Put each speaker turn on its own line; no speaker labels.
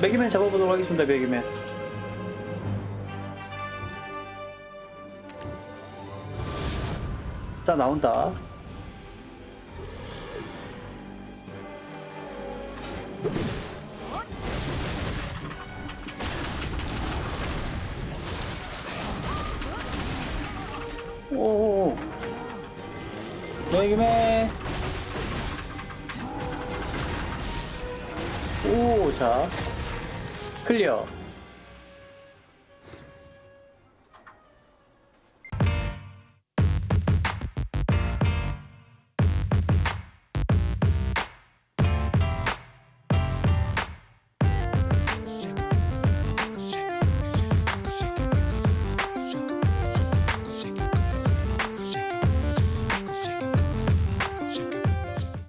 매기맨 잡아보도록 하겠습니다, 매기맨. 자, 나온다. 오, 매기맨. 오, 자. 클리어.